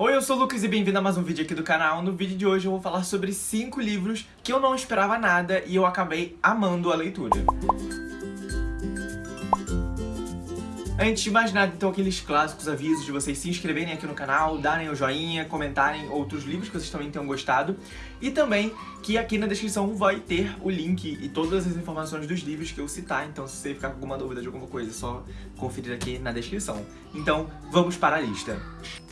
Oi, eu sou o Lucas e bem-vindo a mais um vídeo aqui do canal. No vídeo de hoje eu vou falar sobre 5 livros que eu não esperava nada e eu acabei amando a leitura. Antes de mais nada, então, aqueles clássicos avisos de vocês se inscreverem aqui no canal, darem o joinha, comentarem outros livros que vocês também tenham gostado. E também que aqui na descrição vai ter o link e todas as informações dos livros que eu citar. Então, se você ficar com alguma dúvida de alguma coisa, é só conferir aqui na descrição. Então, vamos para a lista.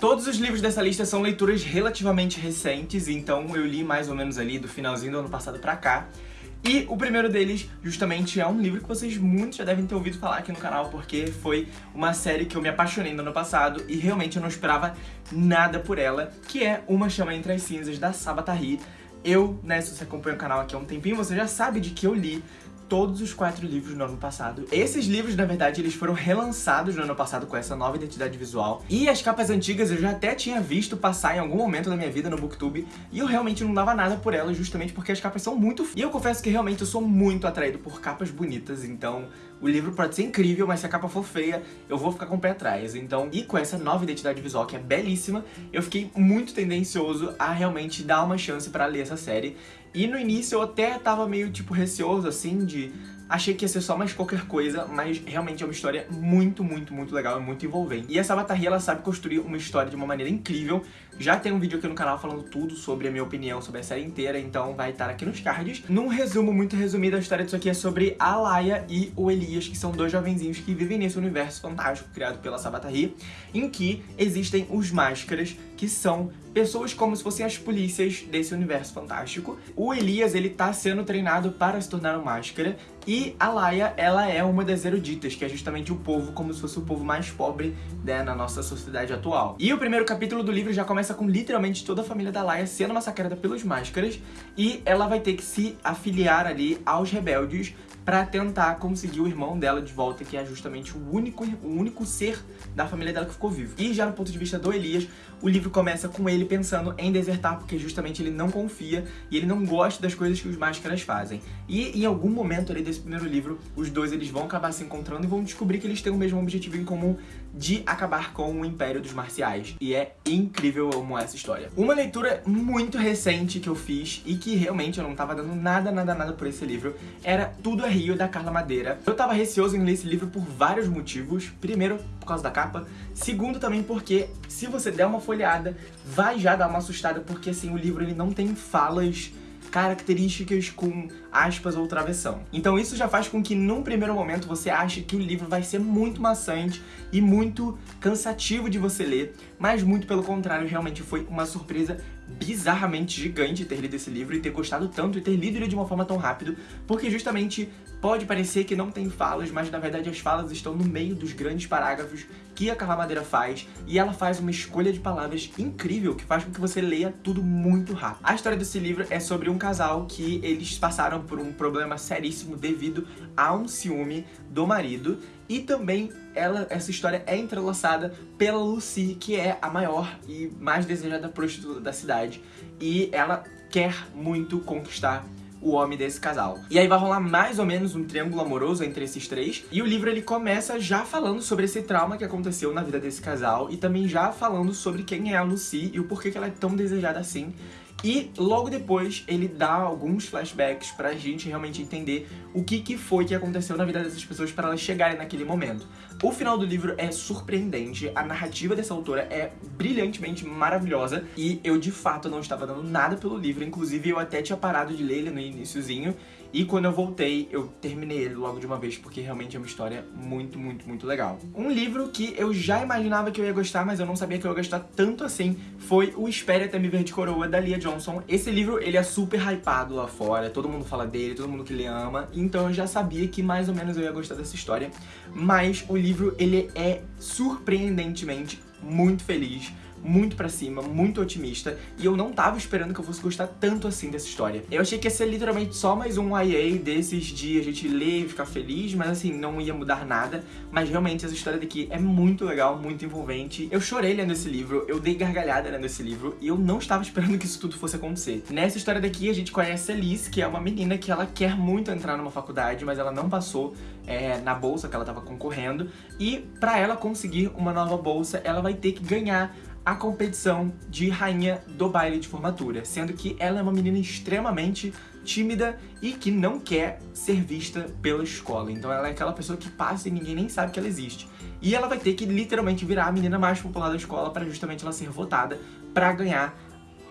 Todos os livros dessa lista são leituras relativamente recentes, então eu li mais ou menos ali do finalzinho do ano passado pra cá. E o primeiro deles, justamente, é um livro que vocês muitos já devem ter ouvido falar aqui no canal, porque foi uma série que eu me apaixonei no ano passado e realmente eu não esperava nada por ela, que é Uma Chama Entre as Cinzas, da Sabatari. Eu, né, se você acompanha o canal aqui há um tempinho, você já sabe de que eu li todos os quatro livros no ano passado. Esses livros, na verdade, eles foram relançados no ano passado com essa nova identidade visual. E as capas antigas eu já até tinha visto passar em algum momento da minha vida no Booktube. E eu realmente não dava nada por elas, justamente porque as capas são muito... E eu confesso que realmente eu sou muito atraído por capas bonitas, então... O livro pode ser incrível, mas se a capa for feia, eu vou ficar com o pé atrás. Então, e com essa nova identidade visual, que é belíssima, eu fiquei muito tendencioso a realmente dar uma chance pra ler essa série. E no início eu até tava meio, tipo, receoso, assim, de Achei que ia ser só mais qualquer coisa, mas realmente é uma história muito, muito, muito legal e muito envolvente. E essa Batarria, ela sabe construir uma história de uma maneira incrível. Já tem um vídeo aqui no canal falando tudo sobre a minha opinião sobre a série inteira, então vai estar aqui nos cards. Num resumo muito resumido, a história disso aqui é sobre a Laia e o Elias, que são dois jovenzinhos que vivem nesse universo fantástico criado pela Sabatari, em que existem os Máscaras, que são pessoas como se fossem as polícias desse universo fantástico. O Elias, ele tá sendo treinado para se tornar um Máscara, e a Laia, ela é uma das eruditas, que é justamente o povo como se fosse o povo mais pobre né, na nossa sociedade atual. E o primeiro capítulo do livro já começa com literalmente toda a família da Laia sendo massacrada pelos Máscaras e ela vai ter que se afiliar ali aos rebeldes pra tentar conseguir o irmão dela de volta, que é justamente o único, o único ser da família dela que ficou vivo. E já no ponto de vista do Elias, o livro começa com ele pensando em desertar, porque justamente ele não confia e ele não gosta das coisas que os máscaras fazem. E em algum momento ali desse primeiro livro, os dois eles vão acabar se encontrando e vão descobrir que eles têm o mesmo objetivo em comum de acabar com o Império dos Marciais. E é incrível, eu amo essa história. Uma leitura muito recente que eu fiz e que realmente eu não tava dando nada, nada, nada por esse livro, era Tudo é Rio, da Carla Madeira. Eu tava receoso em ler esse livro por vários motivos. Primeiro, por causa da capa. Segundo, também porque se você der uma folheada, vai já dar uma assustada, porque assim, o livro ele não tem falas características com aspas ou travessão. Então isso já faz com que num primeiro momento você ache que o livro vai ser muito maçante e muito cansativo de você ler, mas muito pelo contrário, realmente foi uma surpresa bizarramente gigante ter lido esse livro e ter gostado tanto e ter lido ele de uma forma tão rápido, porque justamente pode parecer que não tem falas, mas na verdade as falas estão no meio dos grandes parágrafos que a Carla Madeira faz, e ela faz uma escolha de palavras incrível que faz com que você leia tudo muito rápido. A história desse livro é sobre um casal que eles passaram por um problema seríssimo devido a um ciúme do marido, e também ela, essa história é entrelaçada pela Lucy, que é a maior e mais desejada prostituta da cidade. E ela quer muito conquistar o homem desse casal. E aí vai rolar mais ou menos um triângulo amoroso entre esses três. E o livro ele começa já falando sobre esse trauma que aconteceu na vida desse casal e também já falando sobre quem é a Lucy e o porquê que ela é tão desejada assim. E logo depois ele dá alguns flashbacks pra gente realmente entender o que, que foi que aconteceu na vida dessas pessoas para elas chegarem naquele momento. O final do livro é surpreendente, a narrativa dessa autora é brilhantemente maravilhosa e eu de fato não estava dando nada pelo livro, inclusive eu até tinha parado de ler ele no iníciozinho e quando eu voltei, eu terminei ele logo de uma vez, porque realmente é uma história muito, muito, muito legal. Um livro que eu já imaginava que eu ia gostar, mas eu não sabia que eu ia gostar tanto assim, foi o Espere Até Me Ver de Coroa, da Lia Johnson. Esse livro, ele é super hypado lá fora, todo mundo fala dele, todo mundo que ele ama, então eu já sabia que mais ou menos eu ia gostar dessa história, mas o livro, ele é surpreendentemente muito feliz, muito pra cima, muito otimista, e eu não tava esperando que eu fosse gostar tanto assim dessa história. Eu achei que ia ser literalmente só mais um YA desses de a gente ler e ficar feliz, mas assim, não ia mudar nada, mas realmente essa história daqui é muito legal, muito envolvente. Eu chorei lendo esse livro, eu dei gargalhada lendo esse livro, e eu não estava esperando que isso tudo fosse acontecer. Nessa história daqui, a gente conhece a Liz, que é uma menina que ela quer muito entrar numa faculdade, mas ela não passou é, na bolsa que ela tava concorrendo, e pra ela conseguir uma nova bolsa, ela vai ter que ganhar a competição de rainha do baile de formatura, sendo que ela é uma menina extremamente tímida e que não quer ser vista pela escola. Então ela é aquela pessoa que passa e ninguém nem sabe que ela existe. E ela vai ter que literalmente virar a menina mais popular da escola para justamente ela ser votada para ganhar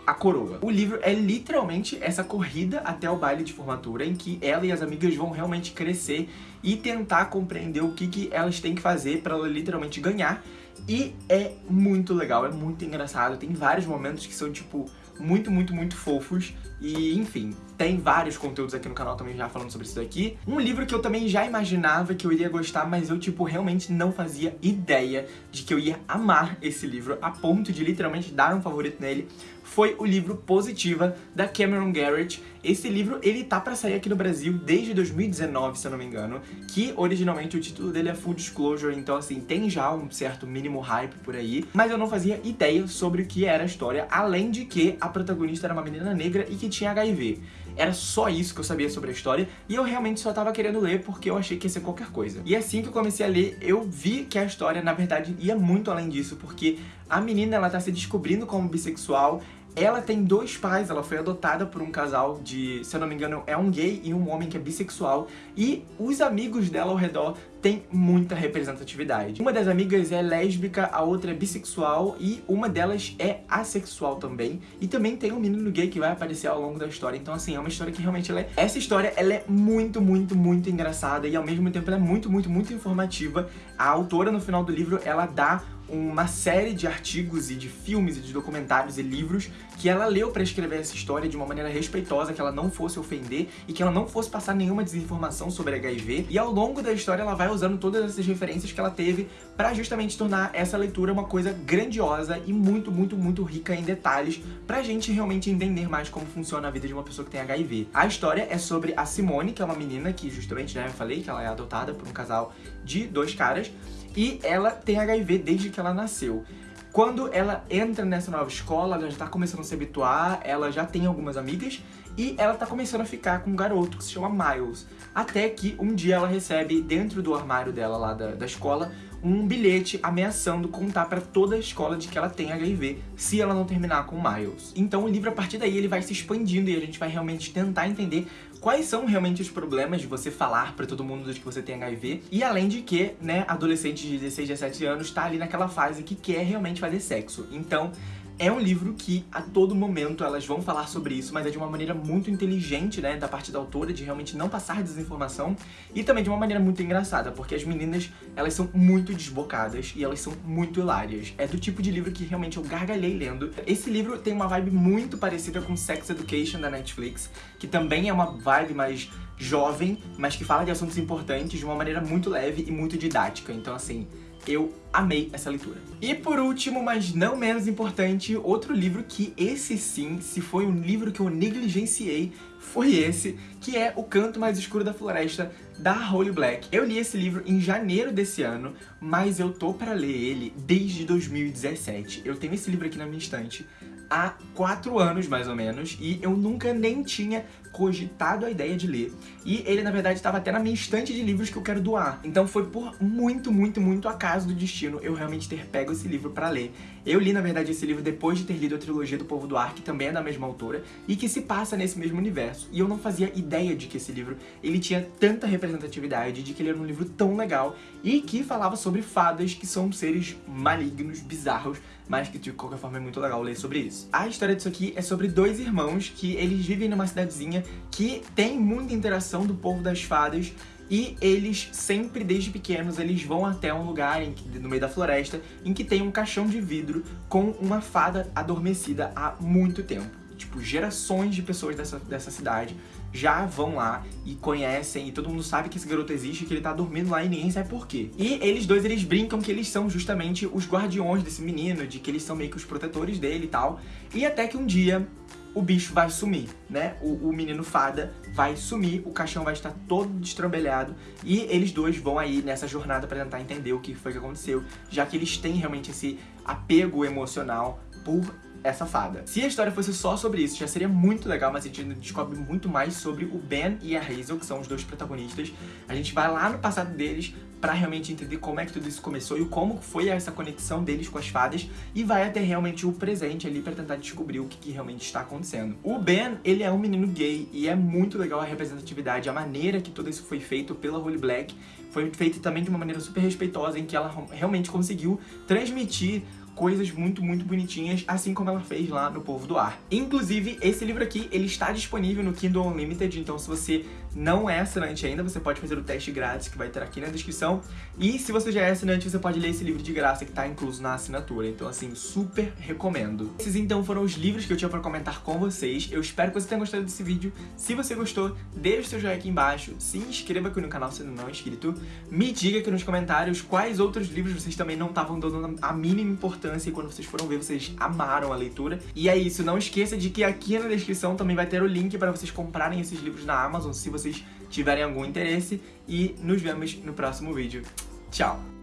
a coroa. O livro é literalmente essa corrida até o baile de formatura, em que ela e as amigas vão realmente crescer e tentar compreender o que, que elas têm que fazer para ela literalmente ganhar. E é muito legal, é muito engraçado, tem vários momentos que são, tipo, muito, muito, muito fofos. E, enfim, tem vários conteúdos aqui no canal também já falando sobre isso daqui. Um livro que eu também já imaginava que eu iria gostar, mas eu, tipo, realmente não fazia ideia de que eu ia amar esse livro, a ponto de literalmente dar um favorito nele, foi o livro Positiva, da Cameron Garrett. Esse livro, ele tá pra sair aqui no Brasil desde 2019, se eu não me engano, que originalmente o título dele é Full Disclosure, então assim, tem já um certo mínimo hype por aí, mas eu não fazia ideia sobre o que era a história, além de que a protagonista era uma menina negra e que tinha HIV. Era só isso que eu sabia sobre a história e eu realmente só tava querendo ler porque eu achei que ia ser qualquer coisa. E assim que eu comecei a ler, eu vi que a história, na verdade, ia muito além disso, porque a menina, ela tá se descobrindo como bissexual, ela tem dois pais, ela foi adotada por um casal de, se eu não me engano, é um gay e um homem que é bissexual. E os amigos dela ao redor têm muita representatividade. Uma das amigas é lésbica, a outra é bissexual e uma delas é assexual também. E também tem um menino gay que vai aparecer ao longo da história. Então, assim, é uma história que realmente ela é... Essa história, ela é muito, muito, muito engraçada e ao mesmo tempo ela é muito, muito, muito informativa. A autora, no final do livro, ela dá uma série de artigos e de filmes e de documentários e livros que ela leu para escrever essa história de uma maneira respeitosa, que ela não fosse ofender e que ela não fosse passar nenhuma desinformação sobre HIV. E ao longo da história ela vai usando todas essas referências que ela teve para justamente tornar essa leitura uma coisa grandiosa e muito, muito, muito rica em detalhes pra gente realmente entender mais como funciona a vida de uma pessoa que tem HIV. A história é sobre a Simone, que é uma menina que justamente, né, eu falei que ela é adotada por um casal de dois caras, e ela tem HIV desde que ela nasceu. Quando ela entra nessa nova escola, ela já tá começando a se habituar, ela já tem algumas amigas e ela tá começando a ficar com um garoto que se chama Miles. Até que um dia ela recebe dentro do armário dela lá da, da escola um bilhete ameaçando contar pra toda a escola de que ela tem HIV se ela não terminar com o Miles. Então o livro, a partir daí, ele vai se expandindo e a gente vai realmente tentar entender quais são realmente os problemas de você falar pra todo mundo de que você tem HIV. E além de que, né, adolescente de 16, 17 anos tá ali naquela fase que quer realmente fazer sexo. Então, é um livro que a todo momento elas vão falar sobre isso, mas é de uma maneira muito inteligente, né, da parte da autora, de realmente não passar desinformação, e também de uma maneira muito engraçada, porque as meninas, elas são muito desbocadas e elas são muito hilárias. É do tipo de livro que realmente eu gargalhei lendo. Esse livro tem uma vibe muito parecida com Sex Education da Netflix, que também é uma vibe mais jovem, mas que fala de assuntos importantes de uma maneira muito leve e muito didática. Então, assim, eu amei essa leitura. E por último, mas não menos importante, outro livro que esse sim, se foi um livro que eu negligenciei, foi esse, que é O Canto Mais Escuro da Floresta, da Holly Black. Eu li esse livro em janeiro desse ano, mas eu tô para ler ele desde 2017. Eu tenho esse livro aqui na minha estante há quatro anos, mais ou menos, e eu nunca nem tinha cogitado a ideia de ler. E ele, na verdade, estava até na minha estante de livros que eu quero doar. Então foi por muito, muito, muito acaso do destino eu realmente ter pego esse livro pra ler. Eu li, na verdade, esse livro depois de ter lido a trilogia do Povo do Ar, que também é da mesma autora, e que se passa nesse mesmo universo. E eu não fazia ideia de que esse livro, ele tinha tanta representatividade, de que ele era um livro tão legal, e que falava sobre fadas que são seres malignos, bizarros, mas que de qualquer forma é muito legal ler sobre isso. A história disso aqui é sobre dois irmãos que eles vivem numa cidadezinha que tem muita interação do povo das fadas e eles sempre, desde pequenos, eles vão até um lugar em no meio da floresta em que tem um caixão de vidro com uma fada adormecida há muito tempo. Tipo, gerações de pessoas dessa, dessa cidade já vão lá e conhecem, e todo mundo sabe que esse garoto existe, que ele tá dormindo lá e ninguém sabe por quê. E eles dois, eles brincam que eles são justamente os guardiões desse menino, de que eles são meio que os protetores dele e tal. E até que um dia o bicho vai sumir, né? O, o, menino fada vai sumir, o caixão vai estar todo destrambelhado e eles dois vão aí nessa jornada para tentar entender o que foi que aconteceu, já que eles têm realmente esse apego emocional por essa fada. Se a história fosse só sobre isso, já seria muito legal, mas a gente descobre muito mais sobre o Ben e a Hazel, que são os dois protagonistas. A gente vai lá no passado deles pra realmente entender como é que tudo isso começou e como foi essa conexão deles com as fadas e vai até realmente o presente ali pra tentar descobrir o que, que realmente está acontecendo. O Ben, ele é um menino gay e é muito legal a representatividade, a maneira que tudo isso foi feito pela Holy Black foi feito também de uma maneira super respeitosa, em que ela realmente conseguiu transmitir coisas muito, muito bonitinhas, assim como ela fez lá no Povo do Ar. Inclusive, esse livro aqui, ele está disponível no Kindle Unlimited, então se você não é assinante ainda, você pode fazer o teste grátis que vai ter aqui na descrição. E se você já é assinante, você pode ler esse livro de graça que está incluso na assinatura. Então, assim, super recomendo. Esses, então, foram os livros que eu tinha para comentar com vocês. Eu espero que você tenha gostado desse vídeo. Se você gostou, deixe seu joinha aqui embaixo, se inscreva aqui no canal se não é inscrito. Me diga aqui nos comentários quais outros livros vocês também não estavam dando a mínima importância e quando vocês foram ver, vocês amaram a leitura. E é isso, não esqueça de que aqui na descrição também vai ter o link para vocês comprarem esses livros na Amazon, se vocês tiverem algum interesse. E nos vemos no próximo vídeo. Tchau!